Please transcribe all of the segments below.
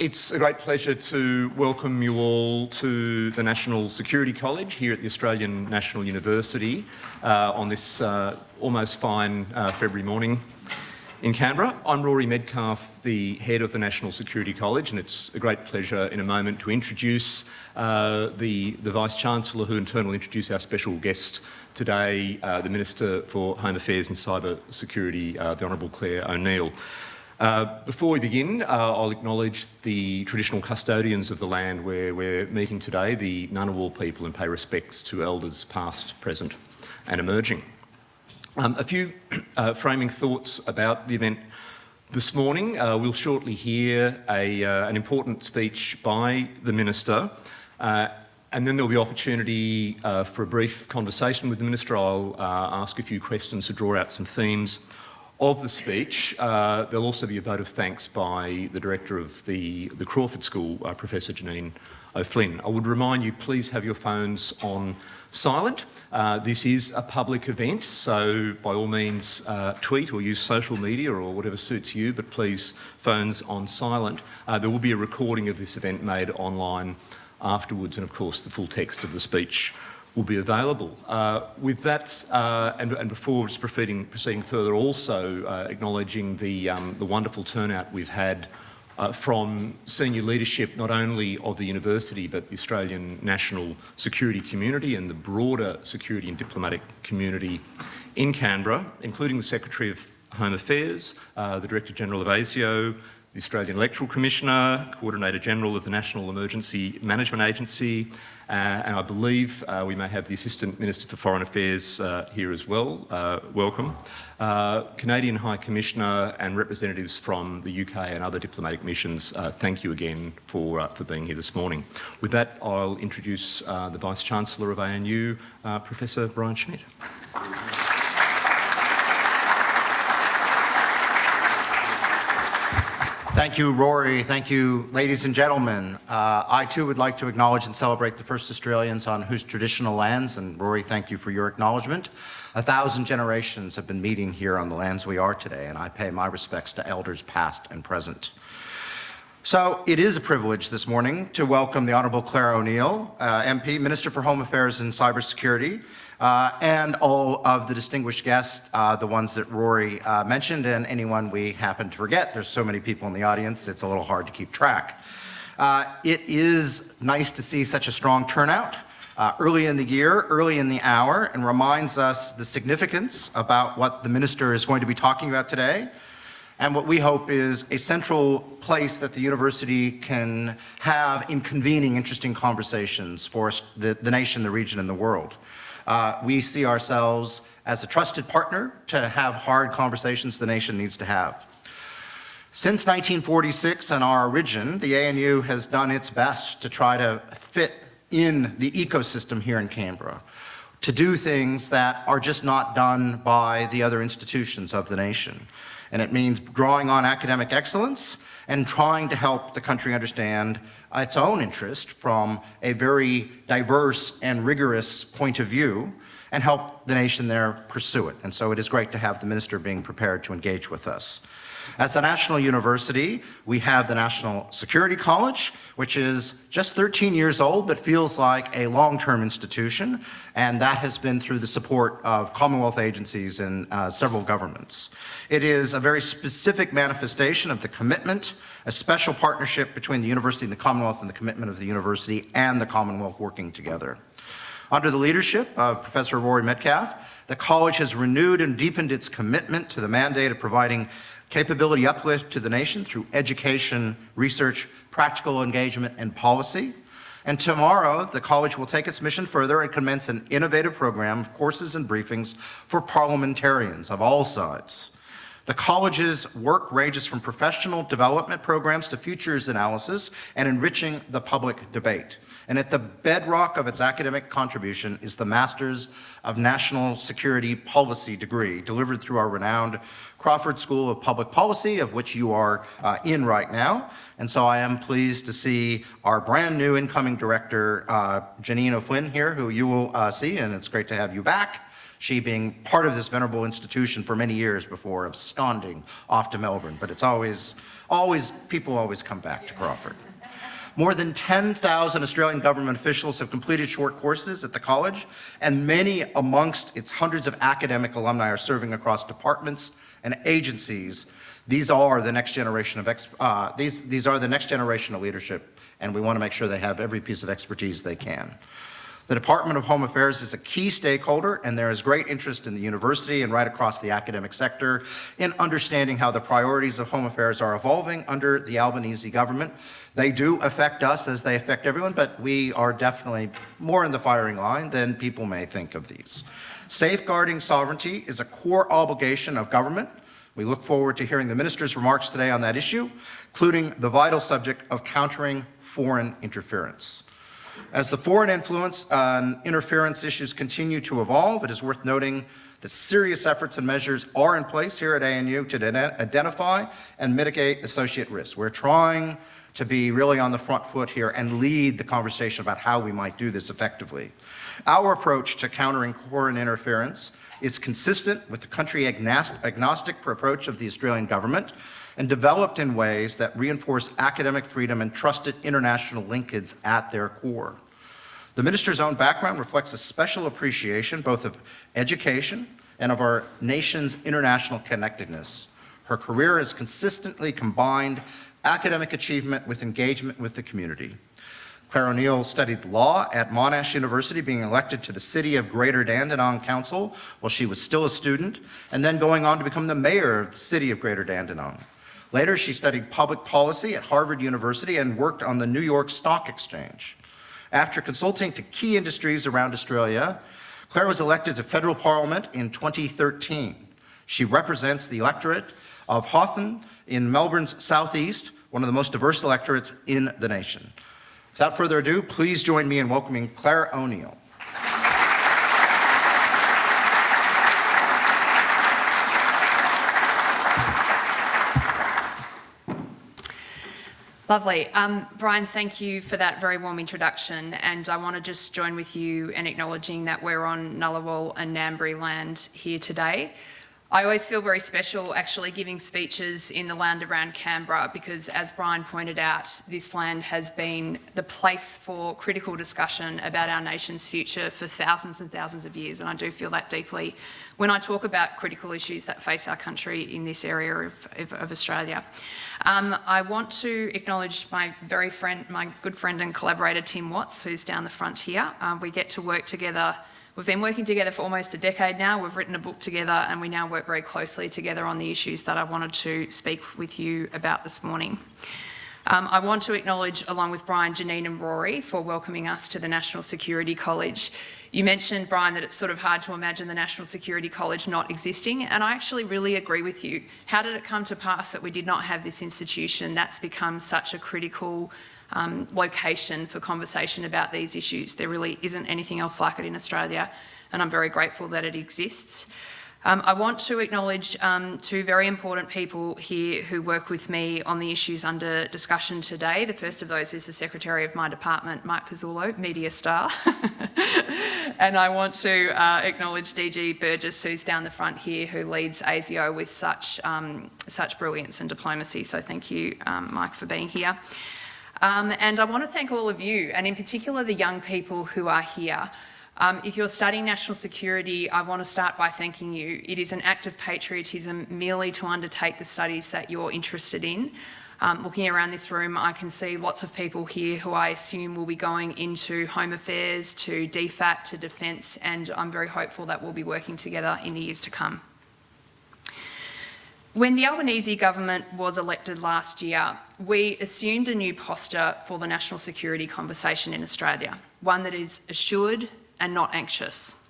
It's a great pleasure to welcome you all to the National Security College here at the Australian National University uh, on this uh, almost fine uh, February morning in Canberra. I'm Rory Medcalf, the head of the National Security College, and it's a great pleasure in a moment to introduce uh, the, the Vice-Chancellor who in turn will introduce our special guest today, uh, the Minister for Home Affairs and Cyber Security, uh, the Honourable Clare O'Neil. Uh, before we begin, uh, I'll acknowledge the traditional custodians of the land where we're meeting today, the Ngunnawal people, and pay respects to elders past, present and emerging. Um, a few uh, framing thoughts about the event this morning. Uh, we'll shortly hear a, uh, an important speech by the Minister and then there'll be opportunity for a brief conversation with the Minister. I'll ask a few questions to draw out some themes of the speech, uh, there'll also be a vote of thanks by the director of the, the Crawford School, uh, Professor Janine O'Flynn. I would remind you, please have your phones on silent. Uh, this is a public event, so by all means uh, tweet or use social media or whatever suits you, but please phones on silent. Uh, there will be a recording of this event made online afterwards and of course the full text of the speech will be available. Uh, with that, uh, and, and, before proceeding, proceeding further, also uh, acknowledging the, um, the wonderful turnout we've had uh, from senior leadership, not only of the university, but the Australian national security community and the broader security and diplomatic community in Canberra, including the Secretary of Home Affairs, uh, the Director General of ASIO, the Australian Electoral Commissioner, Coordinator General of the National Emergency Management Agency, and I believe uh, we may have the Assistant Minister for Foreign Affairs uh, here as well. Uh, welcome. Uh, Canadian High Commissioner and representatives from the UK and other diplomatic missions, uh, thank you again for, for being here this morning. With that, I'll introduce the Vice-Chancellor of ANU, Professor Brian Schmidt. Thank you, Rory. Thank you, ladies and gentlemen. Uh, I too would like to acknowledge and celebrate the first Australians on whose traditional lands, and Rory, thank you for your acknowledgement. A thousand generations have been meeting here on the lands we are today, and I pay my respects to elders past and present. So it is a privilege this morning to welcome the Honourable Clare O'Neil, uh, MP, Minister for Home Affairs and Cybersecurity, uh, and all of the distinguished guests, uh, the ones that Rory uh, mentioned, and anyone we happen to forget. There's so many people in the audience, it's a little hard to keep track. Uh, it is nice to see such a strong turnout uh, early in the year, early in the hour, and reminds us the significance about what the minister is going to be talking about today and what we hope is a central place that the university can have in convening interesting conversations for the, the nation, the region, and the world. Uh, we see ourselves as a trusted partner to have hard conversations the nation needs to have. Since 1946 and our origin, the ANU has done its best to try to fit in the ecosystem here in Canberra, to do things that are just not done by the other institutions of the nation. And it means drawing on academic excellence and trying to help the country understand its own interest from a very diverse and rigorous point of view and help the nation there pursue it. And so it is great to have the minister being prepared to engage with us. As a national university, we have the National Security College, which is just 13 years old, but feels like a long-term institution, and that has been through the support of Commonwealth agencies and uh, several governments. It is a very specific manifestation of the commitment, a special partnership between the university and the Commonwealth and the commitment of the university and the Commonwealth working together. Under the leadership of Professor Rory Medcalf, the college has renewed and deepened its commitment to the mandate of providing capability uplift to the nation through education, research, practical engagement, and policy. And tomorrow, the college will take its mission further and commence an innovative program of courses and briefings for parliamentarians of all sides. The college's work ranges from professional development programs to futures analysis and enriching the public debate. And at the bedrock of its academic contribution is the Masters of National Security Policy degree, delivered through our renowned Crawford School of Public Policy, of which you are uh, in right now. And so I am pleased to see our brand new incoming director, uh, Janine O'Flynn here, who you will uh, see, and it's great to have you back. she being part of this venerable institution for many years before absconding off to Melbourne. But it's always, always, people always come back to Crawford. More than 10,000 Australian government officials have completed short courses at the college, and many amongst its hundreds of academic alumni are serving across departments and agencies. These are the next generation of, uh, these, these are the next generation of leadership, and we want to make sure they have every piece of expertise they can. The Department of Home Affairs is a key stakeholder, and there is great interest in the university and right across the academic sector in understanding how the priorities of home affairs are evolving under the Albanese government. They do affect us as they affect everyone, but we are definitely more in the firing line than people may think of these. Safeguarding sovereignty is a core obligation of government. We look forward to hearing the minister's remarks today on that issue, including the vital subject of countering foreign interference. As the foreign influence and interference issues continue to evolve, it is worth noting that serious efforts and measures are in place here at ANU to identify and mitigate associate risks. We're trying to be really on the front foot here and lead the conversation about how we might do this effectively. Our approach to countering foreign interference is consistent with the country agnostic approach of the Australian government and developed in ways that reinforce academic freedom and trusted international linkage at their core. The minister's own background reflects a special appreciation both of education and of our nation's international connectedness. Her career has consistently combined academic achievement with engagement with the community. Clare O'Neil studied law at Monash University, being elected to the City of Greater Dandenong Council while she was still a student, and then going on to become the mayor of the City of Greater Dandenong. Later, she studied public policy at Harvard University and worked on the New York Stock Exchange. After consulting to key industries around Australia, Clare was elected to federal parliament in 2013. She represents the electorate of Hotham in Melbourne's southeast, one of the most diverse electorates in the nation. Without further ado, please join me in welcoming Clare O'Neil. Lovely. Um, Brian, thank you for that very warm introduction. And I want to just join with you in acknowledging that we're on Ngunnawal and Ngambri land here today. I always feel very special actually giving speeches in the land around Canberra because as Brian pointed out, this land has been the place for critical discussion about our nation's future for thousands and thousands of years and I do feel that deeply when I talk about critical issues that face our country in this area of, of, of Australia. Um, I want to acknowledge my very friend, my good friend and collaborator Tim Watts who's down the front here. Uh, we get to work together We've been working together for almost a decade now. We've written a book together and we now work very closely together on the issues that I wanted to speak with you about this morning. Um, I want to acknowledge, along with Brian, Janine and Rory, for welcoming us to the National Security College. You mentioned, Brian, that it's sort of hard to imagine the National Security College not existing, and I actually really agree with you. How did it come to pass that we did not have this institution that's become such a critical um, location for conversation about these issues. There really isn't anything else like it in Australia, and I'm very grateful that it exists. Um, I want to acknowledge um, two very important people here who work with me on the issues under discussion today. The first of those is the Secretary of my department, Mike Pezzullo, media star. and I want to uh, acknowledge DG Burgess, who's down the front here, who leads ASIO with such, um, such brilliance and diplomacy. So thank you, um, Mike, for being here. Um, and I want to thank all of you, and in particular the young people who are here. Um, if you're studying national security, I want to start by thanking you. It is an act of patriotism merely to undertake the studies that you're interested in. Um, looking around this room, I can see lots of people here who I assume will be going into Home Affairs, to DFAT, to Defence, and I'm very hopeful that we'll be working together in the years to come. When the Albanese government was elected last year, we assumed a new posture for the national security conversation in Australia, one that is assured and not anxious.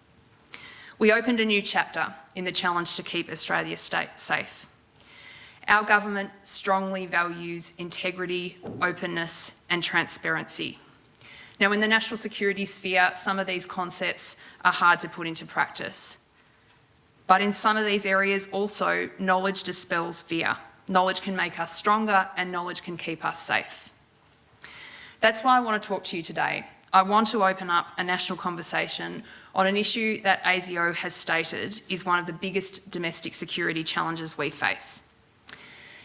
We opened a new chapter in the challenge to keep Australia safe. Our government strongly values integrity, openness and transparency. Now in the national security sphere, some of these concepts are hard to put into practice. But in some of these areas also, knowledge dispels fear. Knowledge can make us stronger and knowledge can keep us safe. That's why I want to talk to you today. I want to open up a national conversation on an issue that ASIO has stated is one of the biggest domestic security challenges we face.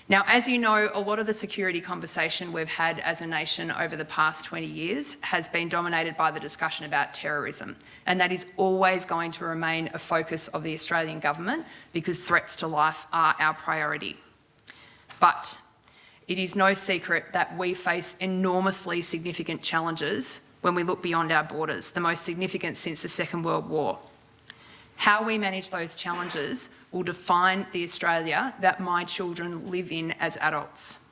Now, as you know, a lot of the security conversation we've had as a nation over the past 20 years has been dominated by the discussion about terrorism, and that is always going to remain a focus of the Australian government because threats to life are our priority. But it is no secret that we face enormously significant challenges when we look beyond our borders, the most significant since the Second World War. How we manage those challenges will define the Australia that my children live in as adults.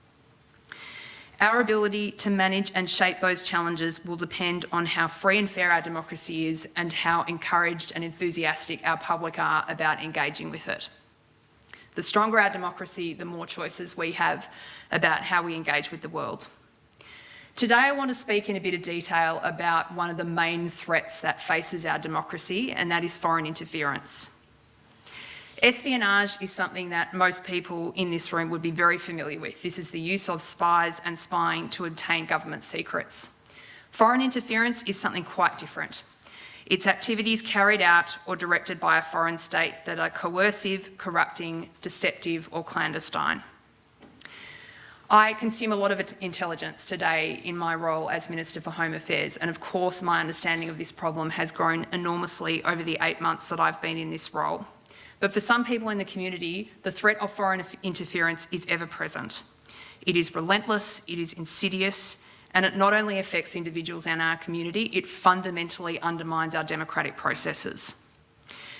Our ability to manage and shape those challenges will depend on how free and fair our democracy is and how encouraged and enthusiastic our public are about engaging with it. The stronger our democracy, the more choices we have about how we engage with the world. Today I want to speak in a bit of detail about one of the main threats that faces our democracy and that is foreign interference. Espionage is something that most people in this room would be very familiar with. This is the use of spies and spying to obtain government secrets. Foreign interference is something quite different. It's activities carried out or directed by a foreign state that are coercive, corrupting, deceptive or clandestine. I consume a lot of intelligence today in my role as Minister for Home Affairs and of course my understanding of this problem has grown enormously over the eight months that I've been in this role. But for some people in the community, the threat of foreign interference is ever present. It is relentless, it is insidious, and it not only affects individuals and our community, it fundamentally undermines our democratic processes.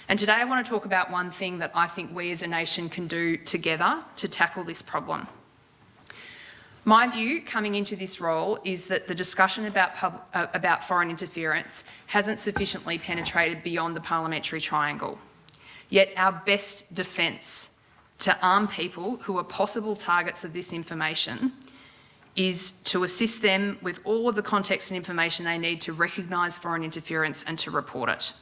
And today I want to talk about one thing that I think we as a nation can do together to tackle this problem. My view coming into this role is that the discussion about, pub, uh, about foreign interference hasn't sufficiently penetrated beyond the parliamentary triangle. Yet our best defence to arm people who are possible targets of this information is to assist them with all of the context and information they need to recognise foreign interference and to report it.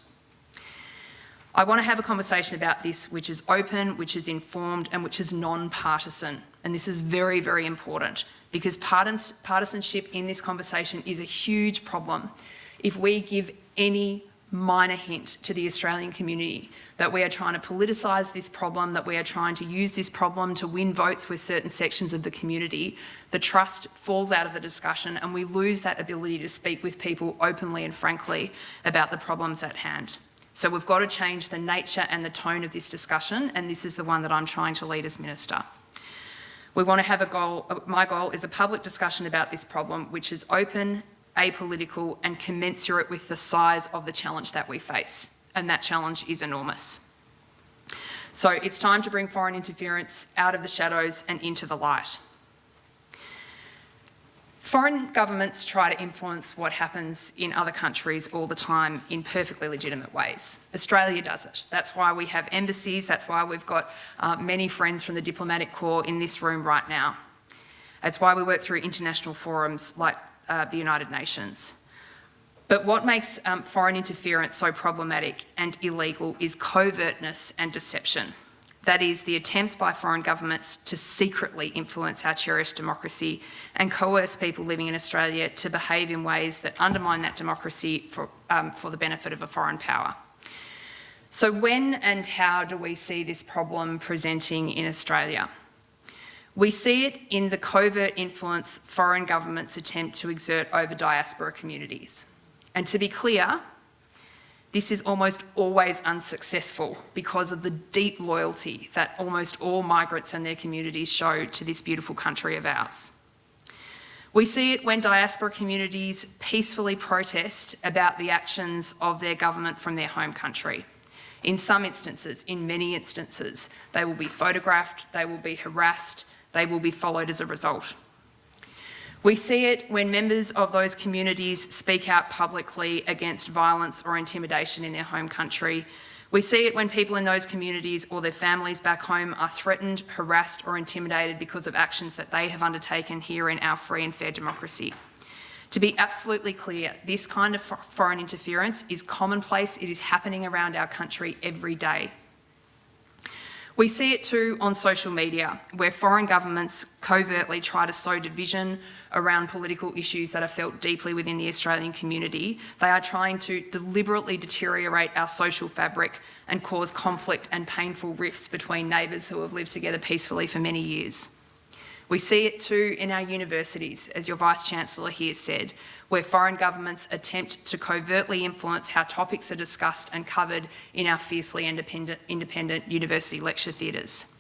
I want to have a conversation about this which is open, which is informed and which is non-partisan. And this is very, very important because partisanship in this conversation is a huge problem. If we give any minor hint to the Australian community that we are trying to politicise this problem, that we are trying to use this problem to win votes with certain sections of the community, the trust falls out of the discussion and we lose that ability to speak with people openly and frankly about the problems at hand. So we've got to change the nature and the tone of this discussion and this is the one that I'm trying to lead as Minister. We want to have a goal, uh, my goal is a public discussion about this problem which is open, apolitical and commensurate with the size of the challenge that we face. And that challenge is enormous. So it's time to bring foreign interference out of the shadows and into the light. Foreign governments try to influence what happens in other countries all the time in perfectly legitimate ways. Australia does it. That's why we have embassies, that's why we've got uh, many friends from the diplomatic corps in this room right now. That's why we work through international forums like uh, the United Nations. But what makes um, foreign interference so problematic and illegal is covertness and deception. That is, the attempts by foreign governments to secretly influence our cherished democracy and coerce people living in Australia to behave in ways that undermine that democracy for, um, for the benefit of a foreign power. So when and how do we see this problem presenting in Australia? We see it in the covert influence foreign governments attempt to exert over diaspora communities. And to be clear, this is almost always unsuccessful because of the deep loyalty that almost all migrants and their communities show to this beautiful country of ours. We see it when diaspora communities peacefully protest about the actions of their government from their home country. In some instances, in many instances, they will be photographed, they will be harassed, they will be followed as a result. We see it when members of those communities speak out publicly against violence or intimidation in their home country. We see it when people in those communities or their families back home are threatened, harassed or intimidated because of actions that they have undertaken here in our free and fair democracy. To be absolutely clear, this kind of foreign interference is commonplace. It is happening around our country every day. We see it too on social media, where foreign governments covertly try to sow division around political issues that are felt deeply within the Australian community. They are trying to deliberately deteriorate our social fabric and cause conflict and painful rifts between neighbours who have lived together peacefully for many years. We see it too in our universities, as your Vice-Chancellor here said, where foreign governments attempt to covertly influence how topics are discussed and covered in our fiercely independent, independent university lecture theatres.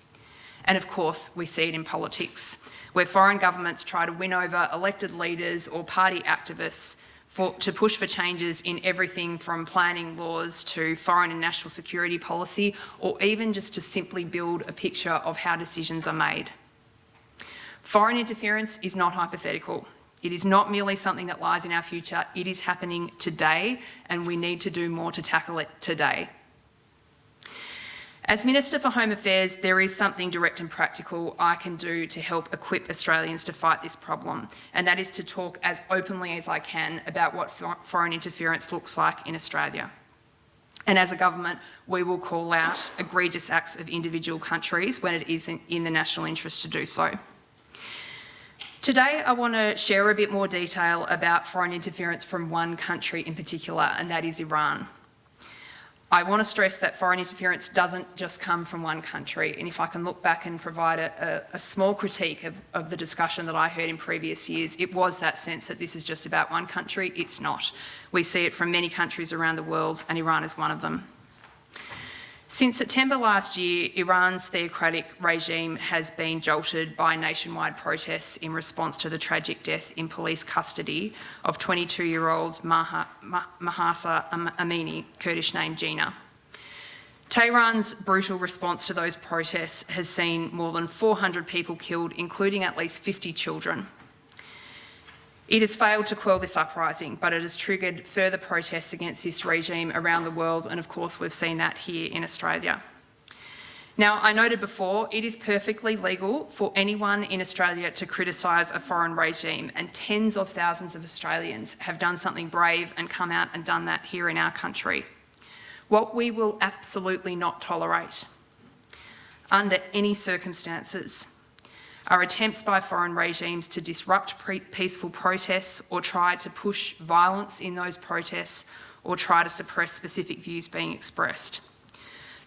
And of course, we see it in politics, where foreign governments try to win over elected leaders or party activists for, to push for changes in everything from planning laws to foreign and national security policy, or even just to simply build a picture of how decisions are made. Foreign interference is not hypothetical. It is not merely something that lies in our future, it is happening today and we need to do more to tackle it today. As Minister for Home Affairs, there is something direct and practical I can do to help equip Australians to fight this problem, and that is to talk as openly as I can about what foreign interference looks like in Australia. And as a government, we will call out egregious acts of individual countries when it is in the national interest to do so. Today, I want to share a bit more detail about foreign interference from one country in particular, and that is Iran. I want to stress that foreign interference doesn't just come from one country, and if I can look back and provide a, a, a small critique of, of the discussion that I heard in previous years, it was that sense that this is just about one country. It's not. We see it from many countries around the world, and Iran is one of them. Since September last year, Iran's theocratic regime has been jolted by nationwide protests in response to the tragic death in police custody of 22-year-old Mahsa Amini, Kurdish name Gina. Tehran's brutal response to those protests has seen more than 400 people killed, including at least 50 children. It has failed to quell this uprising, but it has triggered further protests against this regime around the world, and of course we've seen that here in Australia. Now, I noted before, it is perfectly legal for anyone in Australia to criticise a foreign regime, and tens of thousands of Australians have done something brave and come out and done that here in our country. What we will absolutely not tolerate, under any circumstances, are attempts by foreign regimes to disrupt peaceful protests or try to push violence in those protests or try to suppress specific views being expressed.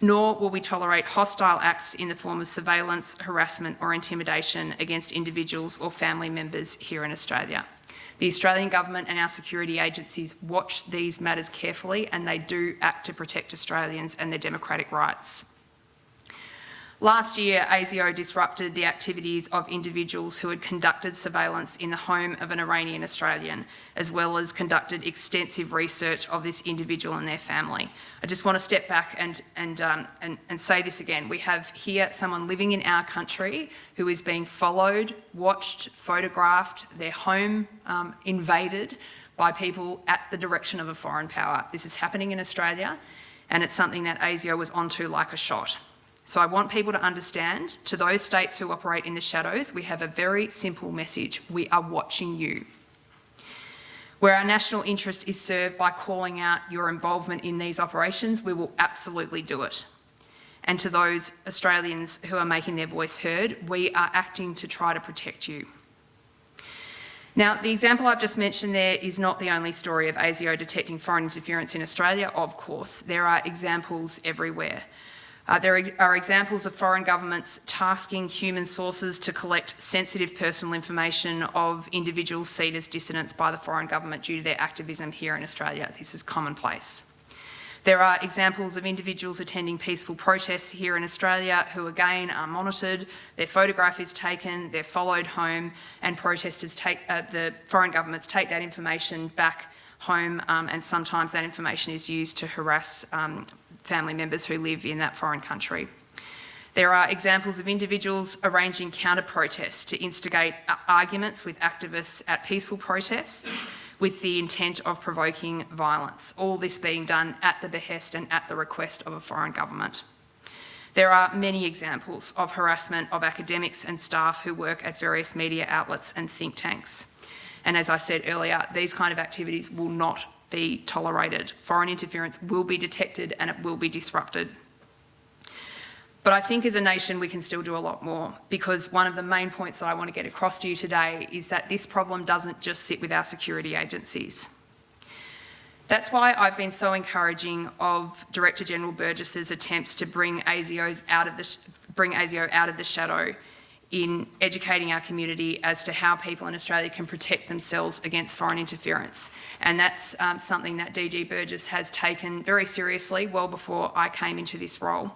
Nor will we tolerate hostile acts in the form of surveillance, harassment or intimidation against individuals or family members here in Australia. The Australian Government and our security agencies watch these matters carefully and they do act to protect Australians and their democratic rights. Last year, ASIO disrupted the activities of individuals who had conducted surveillance in the home of an Iranian Australian, as well as conducted extensive research of this individual and their family. I just want to step back and, and, um, and, and say this again. We have here someone living in our country who is being followed, watched, photographed, their home um, invaded by people at the direction of a foreign power. This is happening in Australia, and it's something that ASIO was onto like a shot. So I want people to understand, to those states who operate in the shadows, we have a very simple message. We are watching you. Where our national interest is served by calling out your involvement in these operations, we will absolutely do it. And to those Australians who are making their voice heard, we are acting to try to protect you. Now, the example I've just mentioned there is not the only story of ASIO detecting foreign interference in Australia, of course. There are examples everywhere. Uh, there are examples of foreign governments tasking human sources to collect sensitive personal information of individuals seen as dissidents by the foreign government due to their activism here in Australia. This is commonplace. There are examples of individuals attending peaceful protests here in Australia who again are monitored, their photograph is taken, they're followed home and protesters take, uh, the foreign governments take that information back home um, and sometimes that information is used to harass um, family members who live in that foreign country. There are examples of individuals arranging counter-protests to instigate arguments with activists at peaceful protests with the intent of provoking violence, all this being done at the behest and at the request of a foreign government. There are many examples of harassment of academics and staff who work at various media outlets and think tanks. And as I said earlier, these kind of activities will not be tolerated. Foreign interference will be detected and it will be disrupted. But I think as a nation we can still do a lot more because one of the main points that I want to get across to you today is that this problem doesn't just sit with our security agencies. That's why I've been so encouraging of Director General Burgess's attempts to bring ASIO's out of the, bring ASIO out of the shadow in educating our community as to how people in Australia can protect themselves against foreign interference. And that's um, something that DG Burgess has taken very seriously well before I came into this role.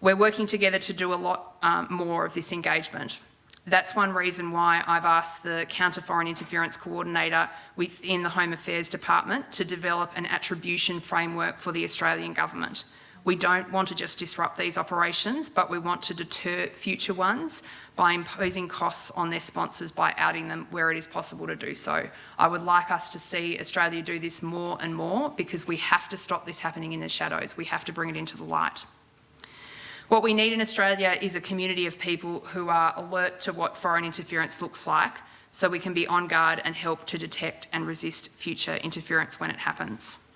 We're working together to do a lot um, more of this engagement. That's one reason why I've asked the Counter Foreign Interference Coordinator within the Home Affairs Department to develop an attribution framework for the Australian Government. We don't want to just disrupt these operations, but we want to deter future ones by imposing costs on their sponsors by outing them where it is possible to do so. I would like us to see Australia do this more and more because we have to stop this happening in the shadows. We have to bring it into the light. What we need in Australia is a community of people who are alert to what foreign interference looks like so we can be on guard and help to detect and resist future interference when it happens.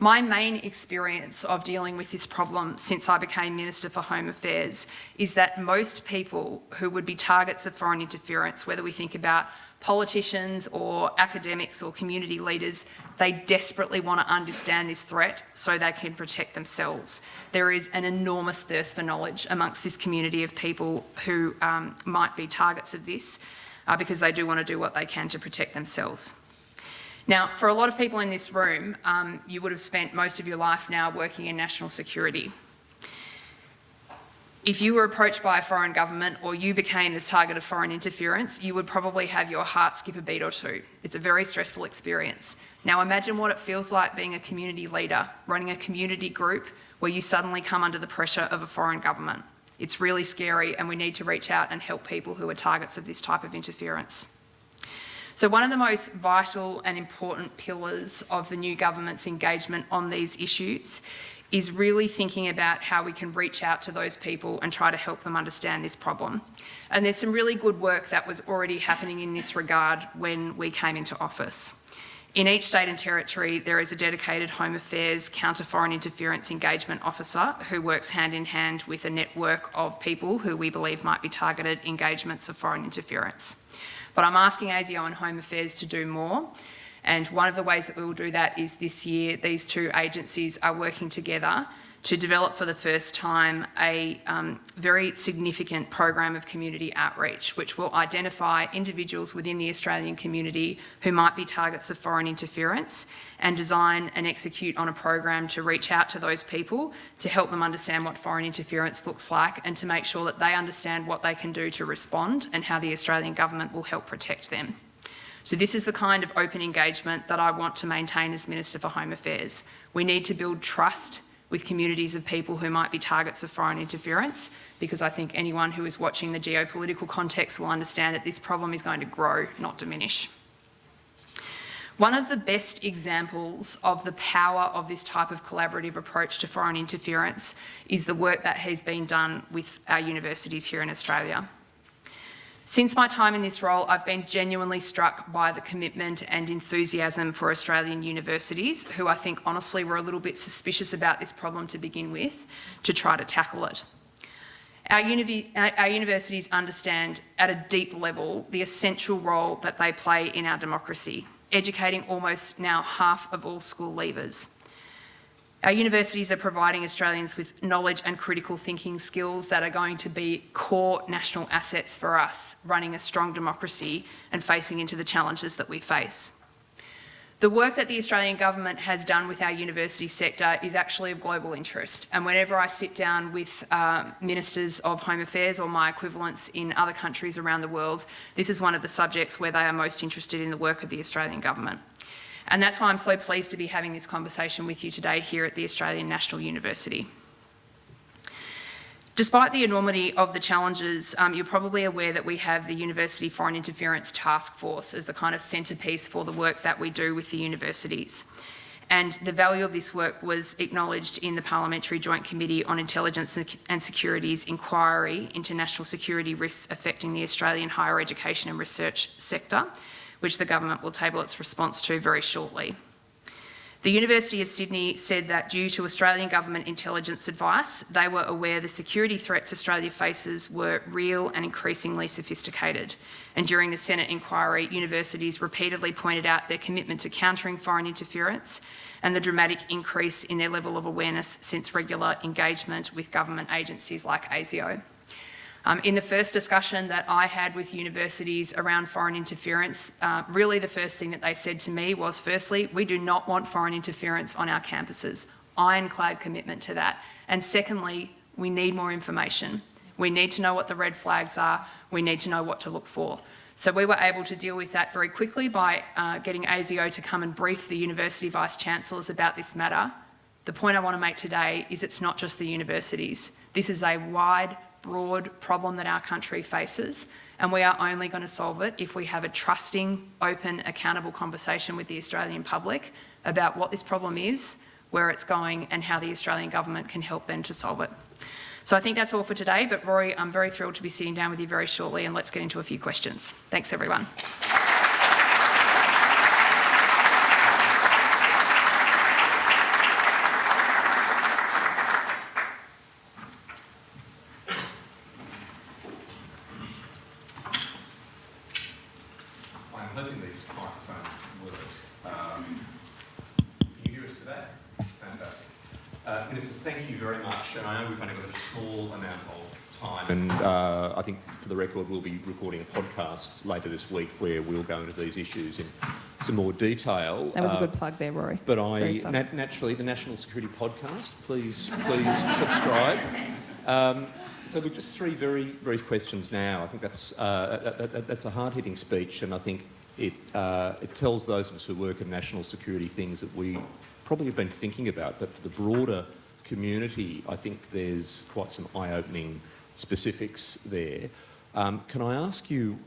My main experience of dealing with this problem since I became Minister for Home Affairs is that most people who would be targets of foreign interference, whether we think about politicians or academics or community leaders, they desperately want to understand this threat so they can protect themselves. There is an enormous thirst for knowledge amongst this community of people who um, might be targets of this uh, because they do want to do what they can to protect themselves. Now, for a lot of people in this room, um, you would have spent most of your life now working in national security. If you were approached by a foreign government or you became the target of foreign interference, you would probably have your heart skip a beat or two. It's a very stressful experience. Now imagine what it feels like being a community leader, running a community group where you suddenly come under the pressure of a foreign government. It's really scary and we need to reach out and help people who are targets of this type of interference. So one of the most vital and important pillars of the new government's engagement on these issues is really thinking about how we can reach out to those people and try to help them understand this problem. And there's some really good work that was already happening in this regard when we came into office. In each state and territory, there is a dedicated Home Affairs Counter Foreign Interference Engagement Officer who works hand in hand with a network of people who we believe might be targeted engagements of foreign interference. But I'm asking ASIO and Home Affairs to do more. And one of the ways that we will do that is this year, these two agencies are working together to develop for the first time a um, very significant program of community outreach, which will identify individuals within the Australian community who might be targets of foreign interference and design and execute on a program to reach out to those people to help them understand what foreign interference looks like and to make sure that they understand what they can do to respond and how the Australian government will help protect them. So this is the kind of open engagement that I want to maintain as Minister for Home Affairs. We need to build trust with communities of people who might be targets of foreign interference, because I think anyone who is watching the geopolitical context will understand that this problem is going to grow, not diminish. One of the best examples of the power of this type of collaborative approach to foreign interference is the work that has been done with our universities here in Australia. Since my time in this role, I've been genuinely struck by the commitment and enthusiasm for Australian universities, who I think honestly were a little bit suspicious about this problem to begin with, to try to tackle it. Our, uni our, universities understand at a deep level the essential role that they play in our democracy, educating almost now half of all school leavers. Our universities are providing Australians with knowledge and critical thinking skills that are going to be core national assets for us, running a strong democracy and facing into the challenges that we face. The work that the Australian government has done with our university sector is actually of global interest. And whenever I sit down with uh, ministers of home affairs or my equivalents in other countries around the world, this is one of the subjects where they are most interested in the work of the Australian government. And that's why I'm so pleased to be having this conversation with you today here at the Australian National University. Despite the enormity of the challenges, um, you're probably aware that we have the University Foreign Interference Task Force as the kind of centrepiece for the work that we do with the universities. And the value of this work was acknowledged in the Parliamentary Joint Committee on Intelligence and Security's inquiry into national security risks affecting the Australian higher education and research sector, which the government will table its response to very shortly. The University of Sydney said that due to Australian government intelligence advice, they were aware the security threats Australia faces were real and increasingly sophisticated. And during the Senate inquiry, universities repeatedly pointed out their commitment to countering foreign interference and the dramatic increase in their level of awareness since regular engagement with government agencies like ASIO. Um, in the first discussion that I had with universities around foreign interference, uh, really the first thing that they said to me was, firstly, we do not want foreign interference on our campuses. Ironclad commitment to that. And secondly, we need more information. We need to know what the red flags are. We need to know what to look for. So we were able to deal with that very quickly by uh, getting ASIO to come and brief the university vice-chancellors about this matter. The point I want to make today is it's not just the universities. This is a wide broad problem that our country faces and we are only going to solve it if we have a trusting, open, accountable conversation with the Australian public about what this problem is, where it's going and how the Australian government can help them to solve it. So I think that's all for today, but Rory, I'm very thrilled to be sitting down with you very shortly and let's get into a few questions. Thanks everyone. And uh, I think, for the record, we'll be recording a podcast later this week where we'll go into these issues in some more detail. That was uh, a good plug there, Rory. But I, nat naturally, the National Security Podcast, please, please subscribe. Um, so look, just three very brief questions now. I think that's, uh, that, that, that's a hard-hitting speech and I think it, uh, it tells those of us who work in national security things that we probably have been thinking about, but for the broader community, I think there's quite some eye-opening specifics there. Um, can I ask you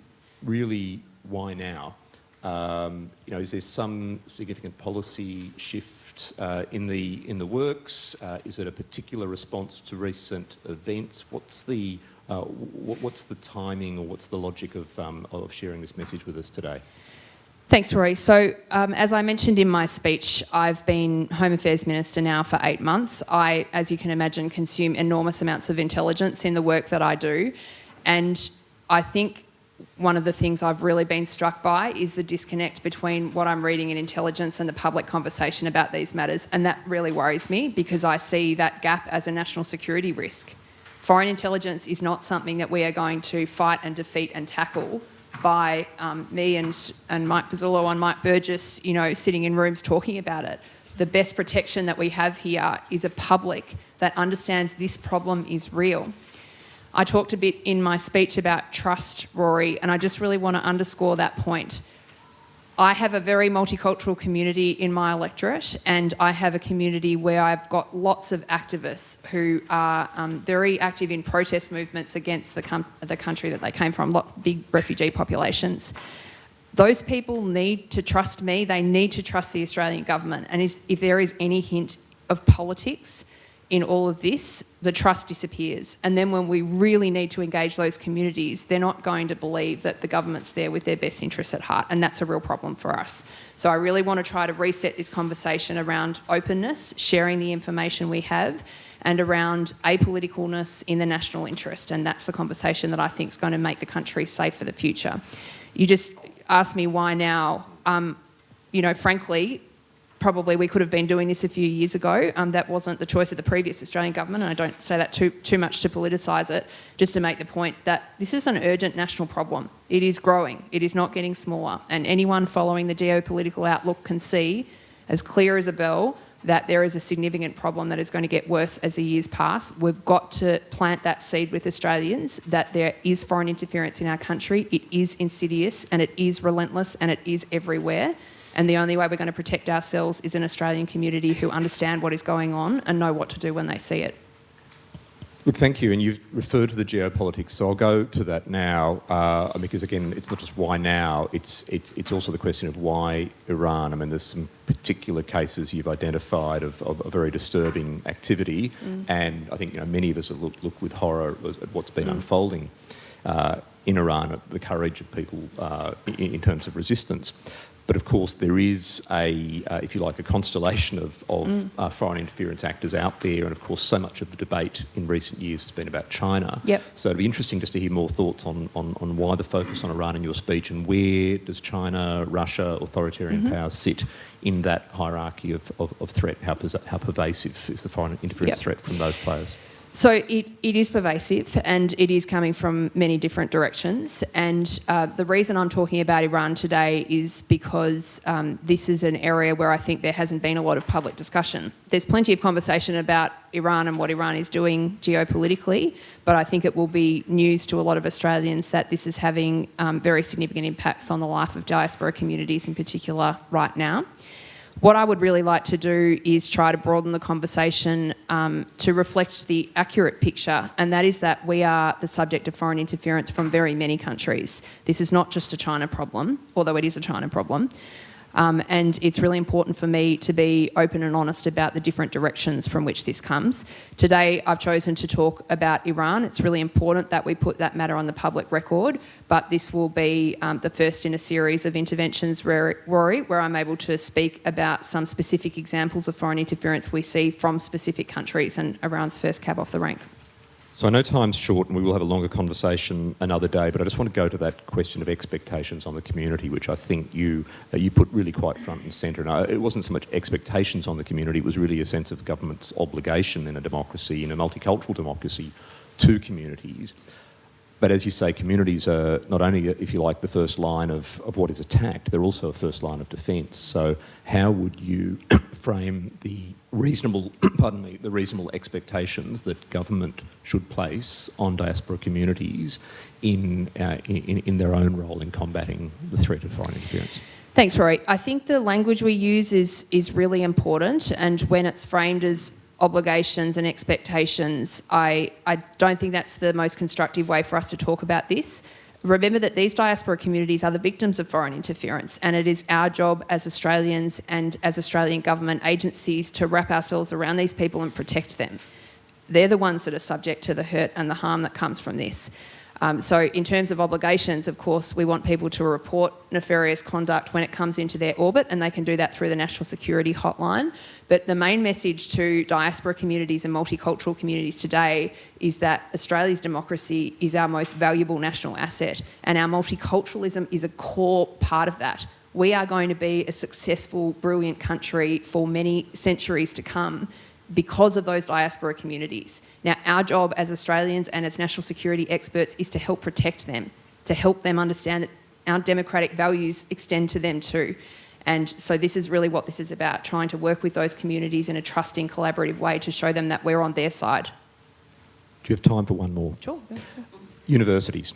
really why now? Um, you know, is there some significant policy shift uh, in the in the works? Uh, is it a particular response to recent events? What's the uh, what's the timing or what's the logic of um, of sharing this message with us today? Thanks, Rory. So, um, as I mentioned in my speech, I've been Home Affairs Minister now for eight months. I, as you can imagine, consume enormous amounts of intelligence in the work that I do. And I think one of the things I've really been struck by is the disconnect between what I'm reading in intelligence and the public conversation about these matters. And that really worries me because I see that gap as a national security risk. Foreign intelligence is not something that we are going to fight and defeat and tackle by um, me and, and Mike Pezzullo and Mike Burgess, you know, sitting in rooms talking about it. The best protection that we have here is a public that understands this problem is real. I talked a bit in my speech about trust, Rory, and I just really want to underscore that point. I have a very multicultural community in my electorate and I have a community where I've got lots of activists who are um, very active in protest movements against the, the country that they came from, lots, big refugee populations. Those people need to trust me, they need to trust the Australian government and is, if there is any hint of politics, in all of this, the trust disappears. And then when we really need to engage those communities, they're not going to believe that the government's there with their best interests at heart. And that's a real problem for us. So I really want to try to reset this conversation around openness, sharing the information we have, and around apoliticalness in the national interest. And that's the conversation that I think is going to make the country safe for the future. You just asked me why now. Um, you know, frankly, probably we could have been doing this a few years ago. Um, that wasn't the choice of the previous Australian government, and I don't say that too, too much to politicise it, just to make the point that this is an urgent national problem. It is growing, it is not getting smaller, and anyone following the geopolitical outlook can see, as clear as a bell, that there is a significant problem that is going to get worse as the years pass. We've got to plant that seed with Australians that there is foreign interference in our country. It is insidious and it is relentless and it is everywhere. And the only way we're going to protect ourselves is an Australian community who understand what is going on and know what to do when they see it. Look, thank you. And you've referred to the geopolitics, so I'll go to that now, uh, because again, it's not just why now, it's, it's, it's also the question of why Iran. I mean, there's some particular cases you've identified of, of, of very disturbing activity, mm. and I think you know, many of us have looked, looked with horror at what's been mm. unfolding uh, in Iran, at the courage of people uh, in, in terms of resistance. But of course, there is a, uh, if you like, a constellation of, of uh, foreign interference actors out there, and of course, so much of the debate in recent years has been about China. Yep. So it'd be interesting just to hear more thoughts on, on, on why the focus on Iran in your speech, and where does China, Russia, authoritarian powers sit in that hierarchy of, of, of threat? How, how pervasive is the foreign interference Yep. threat from those players? So it, it is pervasive and it is coming from many different directions. And uh, the reason I'm talking about Iran today is because um, this is an area where I think there hasn't been a lot of public discussion. There's plenty of conversation about Iran and what Iran is doing geopolitically, but I think it will be news to a lot of Australians that this is having um, very significant impacts on the life of diaspora communities in particular right now. What I would really like to do is try to broaden the conversation um, to reflect the accurate picture, and that is that we are the subject of foreign interference from very many countries. This is not just a China problem, although it is a China problem. Um, and it's really important for me to be open and honest about the different directions from which this comes. Today, I've chosen to talk about Iran. It's really important that we put that matter on the public record, but this will be um, the first in a series of interventions, Rory, where I'm able to speak about some specific examples of foreign interference we see from specific countries and Iran's first cab off the rank. So I know time's short and we will have a longer conversation another day, but I just want to go to that question of expectations on the community, which I think you, uh, you put really quite front and centre. And I, it wasn't so much expectations on the community, it was really a sense of government's obligation in a democracy, in a multicultural democracy, to communities. But as you say, communities are not only, if you like, the first line of, of what is attacked, they're also a first line of defence. So how would you frame the reasonable, pardon me, the reasonable expectations that government should place on diaspora communities in, uh, in, in their own role in combating the threat of foreign interference? Thanks, Rory. I think the language we use is, is really important, and when it's framed as obligations and expectations, I, I don't think that's the most constructive way for us to talk about this. Remember that these diaspora communities are the victims of foreign interference, and it is our job as Australians and as Australian government agencies to wrap ourselves around these people and protect them. They're the ones that are subject to the hurt and the harm that comes from this. Um, so in terms of obligations, of course, we want people to report nefarious conduct when it comes into their orbit, and they can do that through the National Security Hotline. But the main message to diaspora communities and multicultural communities today is that Australia's democracy is our most valuable national asset, and our multiculturalism is a core part of that. We are going to be a successful, brilliant country for many centuries to come because of those diaspora communities. Now, our job as Australians and as national security experts is to help protect them, to help them understand that our democratic values extend to them too. And so this is really what this is about, trying to work with those communities in a trusting, collaborative way to show them that we're on their side. Do you have time for one more? Sure. Universities.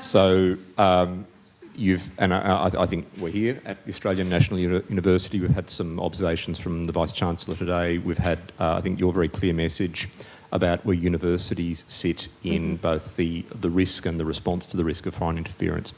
So um, you've, and I, I, think we're here at the Australian National Uni- University. We've had some observations from the Vice Chancellor today. We've had, uh, I think, your very clear message about where universities sit in both the, the risk and the response to the risk of foreign interference.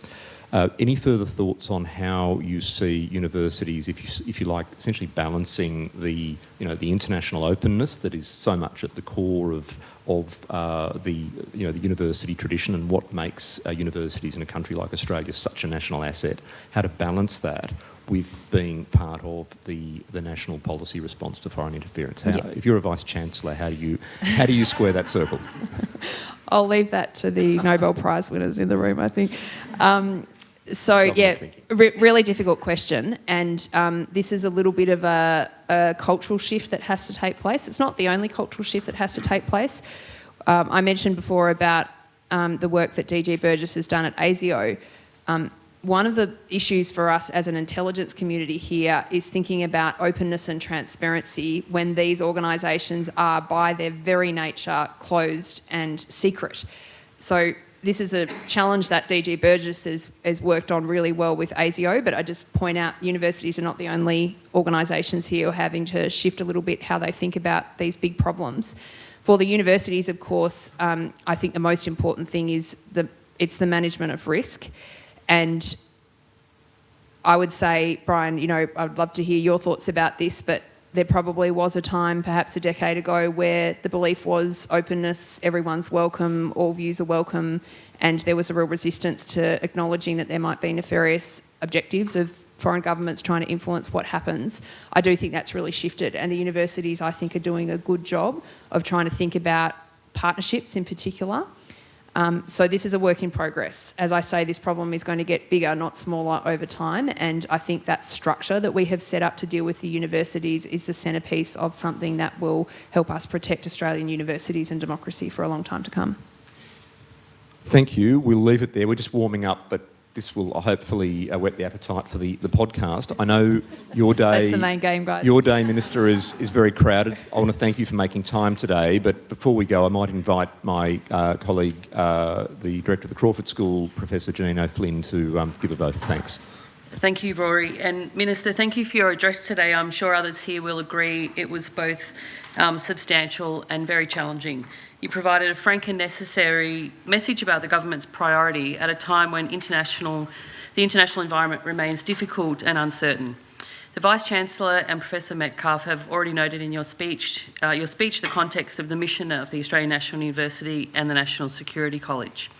Uh, any further thoughts on how you see universities, if you, if you like, essentially balancing the, you know, the international openness that is so much at the core of, of uh, the, you know, the university tradition and what makes uh, universities in a country like Australia such a national asset, how to balance that with being part of the, the national policy response to foreign interference. How, Yeah. If you're a vice chancellor, how do you how do you square that circle? I'll leave that to the Nobel Prize winners in the room, I think. Um, so, yeah, re- really difficult question. And um, this is a little bit of a, a cultural shift that has to take place. It's not the only cultural shift that has to take place. Um, I mentioned before about um, the work that DG Burgess has done at ASIO. Um, one of the issues for us as an intelligence community here is thinking about openness and transparency when these organisations are, by their very nature, closed and secret. So this is a challenge that DG Burgess has, has worked on really well with ASIO, but I just point out universities are not the only organisations here having to shift a little bit how they think about these big problems. For the universities, of course, um, I think the most important thing is the it's the management of risk, and I would say, Brian, you know, I'd love to hear your thoughts about this, but there probably was a time, perhaps a decade ago, where the belief was openness, everyone's welcome, all views are welcome, and there was a real resistance to acknowledging that there might be nefarious objectives of foreign governments trying to influence what happens. I do think that's really shifted, and the universities, I think, are doing a good job of trying to think about partnerships in particular. Um, so this is a work in progress. As I say, this problem is going to get bigger, not smaller over time. And I think that structure that we have set up to deal with the universities is the centrepiece of something that will help us protect Australian universities and democracy for a long time to come. Thank you. We'll leave it there. We're just warming up, but this will hopefully uh, whet the appetite for the, the podcast. I know your day. That's the main game, guys. Your day, Minister, is, is very crowded. I want to thank you for making time today. But before we go, I might invite my uh, colleague, uh, the Director of the Crawford School, Professor Janine O'Flynn, to um, give a vote of thanks. Thank you, Rory. And Minister, thank you for your address today. I'm sure others here will agree it was both um, substantial and very challenging. You provided a frank and necessary message about the government's priority at a time when international, the international environment remains difficult and uncertain. The Vice-Chancellor and Professor Medcalf have already noted in your speech, uh, your speech the context of the mission of the Australian National University and the National Security College.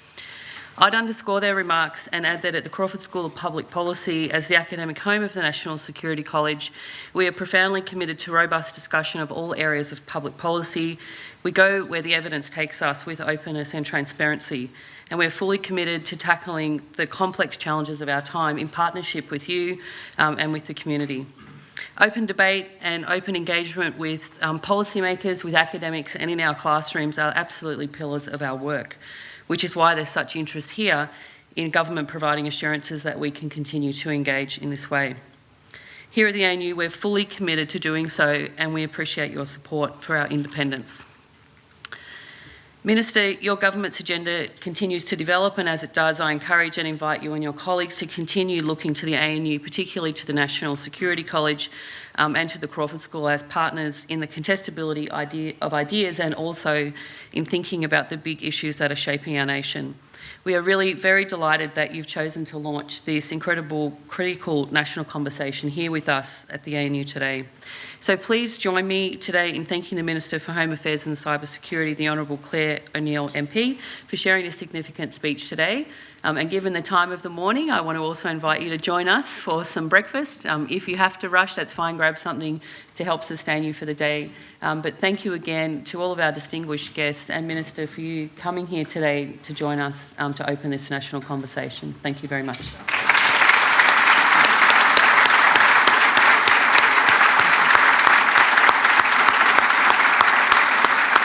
I'd underscore their remarks and add that at the Crawford School of Public Policy, as the academic home of the National Security College, we are profoundly committed to robust discussion of all areas of public policy. We go where the evidence takes us with openness and transparency, and we're fully committed to tackling the complex challenges of our time in partnership with you um, and with the community. Open debate and open engagement with um, policymakers, with academics and in our classrooms are absolutely pillars of our work which is why there's such interest here in government providing assurances that we can continue to engage in this way. Here at the ANU, we're fully committed to doing so and we appreciate your support for our independence. Minister, your government's agenda continues to develop and as it does, I encourage and invite you and your colleagues to continue looking to the ANU, particularly to the National Security College um, and to the Crawford School as partners in the contestability idea of ideas and also in thinking about the big issues that are shaping our nation. We are really very delighted that you've chosen to launch this incredible, critical national conversation here with us at the ANU today. So please join me today in thanking the Minister for Home Affairs and Cyber Security, the Honourable Clare O'Neil MP, for sharing a significant speech today. Um, and given the time of the morning, I want to also invite you to join us for some breakfast. Um, if you have to rush, that's fine, grab something to help sustain you for the day. Um, but thank you again to all of our distinguished guests and Minister for you coming here today to join us um, to open this national conversation. Thank you very much.